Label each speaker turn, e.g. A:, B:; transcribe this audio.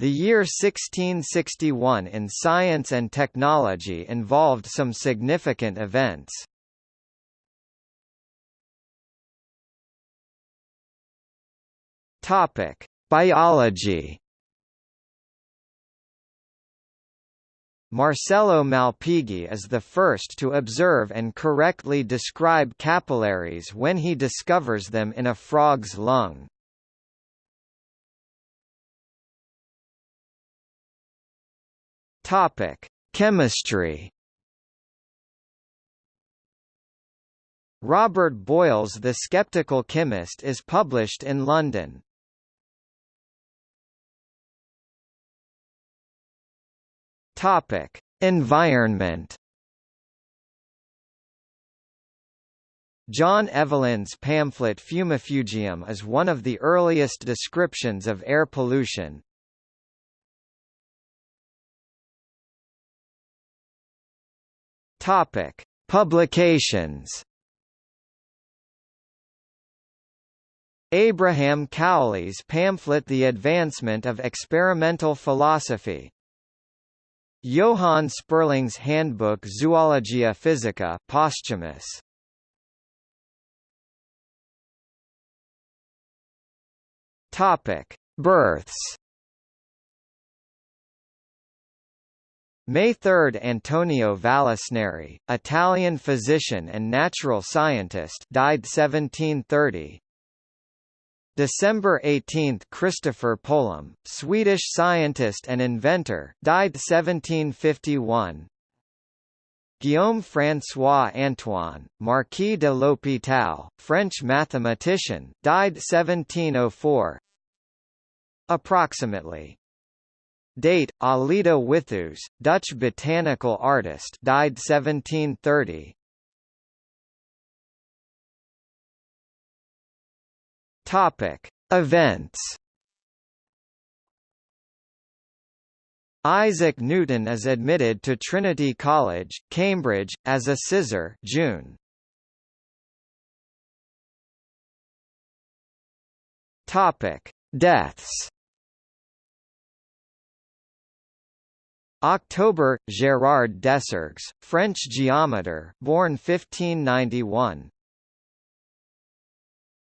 A: The year 1661 in science and technology involved some significant events. Topic: Biology. Marcello Malpighi is the first to observe and correctly describe capillaries when he discovers them in a frog's lung. Topic: Chemistry. Robert Boyle's The Skeptical Chemist is published in London. Topic: Environment. John Evelyn's pamphlet Fumifugium is one of the earliest descriptions of air pollution. Topic: Publications. Abraham Cowley's pamphlet The Advancement of Experimental Philosophy Johann Sperling's Handbook Zoologia Physica posthumous. Topic: Births. May 3 – Antonio Vallisneri, Italian physician and natural scientist died 1730 December 18 – Christopher Polhem, Swedish scientist and inventor died 1751 Guillaume François Antoine, Marquis de l'Hôpital, French mathematician died 1704 Approximately Date: Alida Withoos, Dutch botanical artist, died 1730. Topic: Events. Isaac Newton is admitted to Trinity College, Cambridge, as a sizar June. Topic: Deaths. October, Gérard Desargues, French geometer, born 1591.